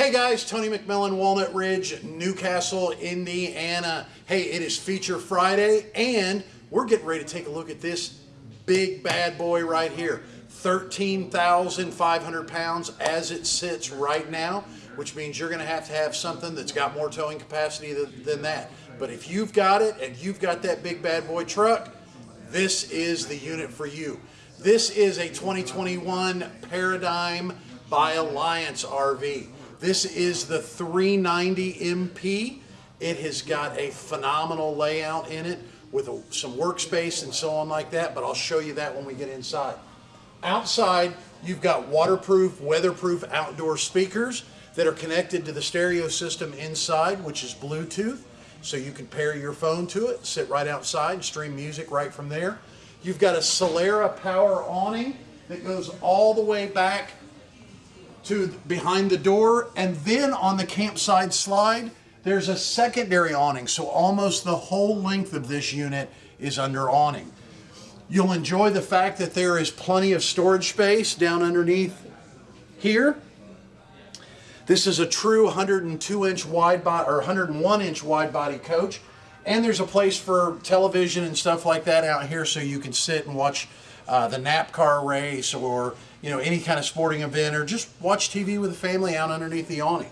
Hey guys, Tony McMillan, Walnut Ridge, New Castle, Indiana. Hey, it is Feature Friday, and we're getting ready to take a look at this big bad boy right here. 13,500 pounds as it sits right now, which means you're going to have to have something that's got more towing capacity than, than that. But if you've got it and you've got that big bad boy truck, this is the unit for you. This is a 2021 Paradigm by Alliance RV. This is the 390 MP. It has got a phenomenal layout in it with a, some workspace and so on like that, but I'll show you that when we get inside. Outside, you've got waterproof, weatherproof outdoor speakers that are connected to the stereo system inside, which is Bluetooth. So you can pair your phone to it, sit right outside, and stream music right from there. You've got a Solera power awning that goes all the way back to behind the door. And then on the campsite slide, there's a secondary awning. So almost the whole length of this unit is under awning. You'll enjoy the fact that there is plenty of storage space down underneath here. This is a true 102 inch wide body or 101 inch wide body coach. And there's a place for television and stuff like that out here so you can sit and watch uh, the NASCAR race or you know any kind of sporting event or just watch TV with the family out underneath the awning.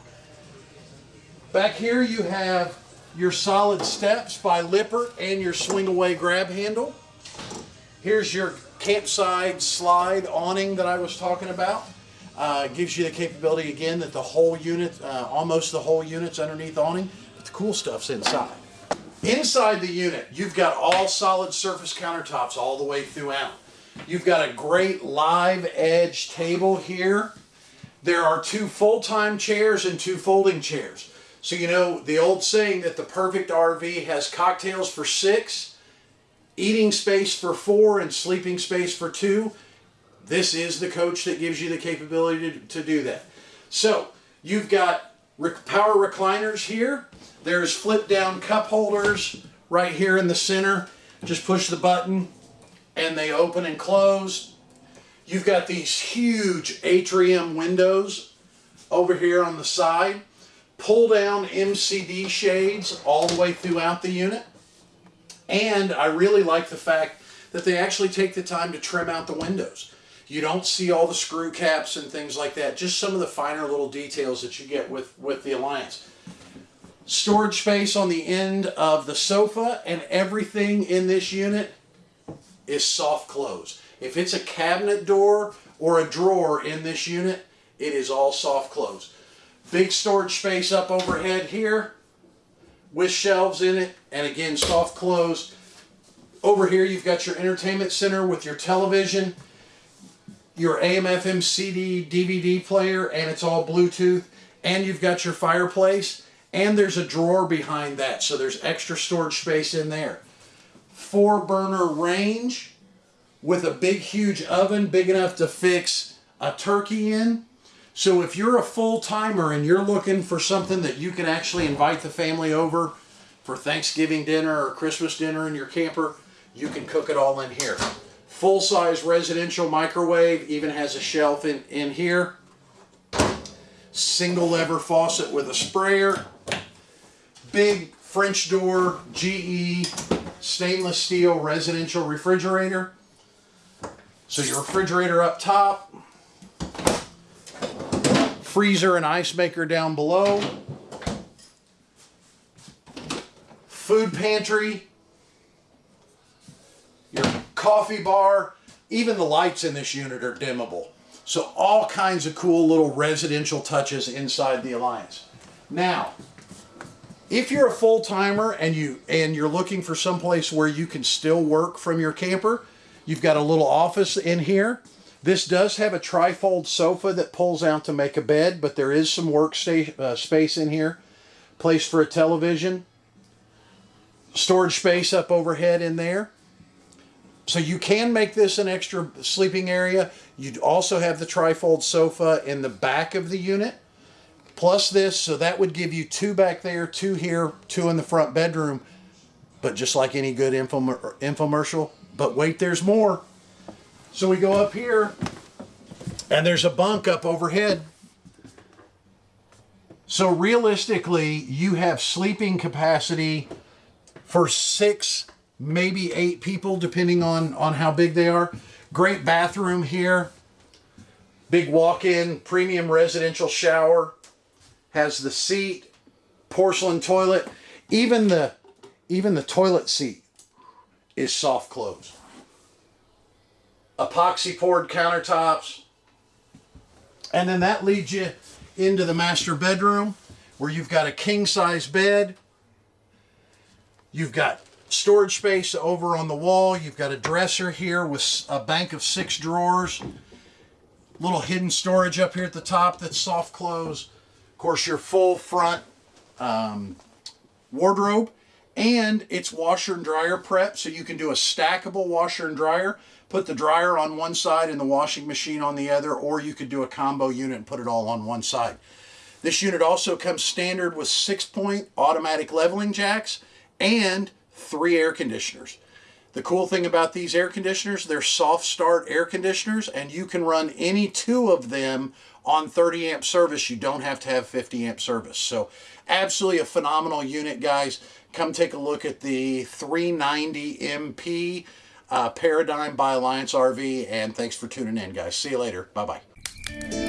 Back here you have your solid steps by Lippert and your swing away grab handle. Here's your campsite slide awning that I was talking about. Uh, gives you the capability again that the whole unit, uh, almost the whole unit's underneath awning, but the cool stuff's inside. Inside the unit, you've got all solid surface countertops all the way throughout. You've got a great live edge table here. There are two full-time chairs and two folding chairs. So you know the old saying that the perfect RV has cocktails for six, eating space for four, and sleeping space for two. This is the coach that gives you the capability to, to do that. So you've got power recliners here. There's flip down cup holders right here in the center. Just push the button and they open and close. You've got these huge atrium windows over here on the side. Pull down MCD shades all the way throughout the unit. And I really like the fact that they actually take the time to trim out the windows. You don't see all the screw caps and things like that, just some of the finer little details that you get with, with the Alliance. Storage space on the end of the sofa and everything in this unit is soft close. If it's a cabinet door or a drawer in this unit, it is all soft close. Big storage space up overhead here with shelves in it and again soft close. Over here you've got your entertainment center with your television your AM FM CD DVD player and it's all Bluetooth and you've got your fireplace and there's a drawer behind that so there's extra storage space in there. Four burner range with a big huge oven big enough to fix a turkey in. So if you're a full timer and you're looking for something that you can actually invite the family over for Thanksgiving dinner or Christmas dinner in your camper, you can cook it all in here full-size residential microwave, even has a shelf in, in here. Single lever faucet with a sprayer. Big French door GE stainless steel residential refrigerator. So your refrigerator up top. Freezer and ice maker down below. Food pantry your coffee bar, even the lights in this unit are dimmable. So all kinds of cool little residential touches inside the Alliance. Now, if you're a full timer and you and you're looking for someplace where you can still work from your camper, you've got a little office in here. This does have a trifold sofa that pulls out to make a bed, but there is some work uh, space in here. Place for a television. Storage space up overhead in there. So you can make this an extra sleeping area. You'd also have the trifold sofa in the back of the unit. Plus this, so that would give you two back there, two here, two in the front bedroom. But just like any good infomercial. But wait, there's more. So we go up here, and there's a bunk up overhead. So realistically, you have sleeping capacity for six, maybe eight people, depending on, on how big they are. Great bathroom here. Big walk-in premium residential shower. Has the seat, porcelain toilet. Even the even the toilet seat is soft close. Epoxy poured countertops. And then that leads you into the master bedroom where you've got a king size bed. You've got storage space over on the wall. You've got a dresser here with a bank of six drawers. Little hidden storage up here at the top that's soft close. Of course, your full front um, wardrobe and it's washer and dryer prep so you can do a stackable washer and dryer. Put the dryer on one side and the washing machine on the other or you could do a combo unit and put it all on one side. This unit also comes standard with six point automatic leveling jacks and three air conditioners the cool thing about these air conditioners they're soft start air conditioners and you can run any two of them on 30 amp service you don't have to have 50 amp service so absolutely a phenomenal unit guys come take a look at the 390 MP uh, Paradigm by Alliance RV. And thanks for tuning in, guys. See you later. Bye bye.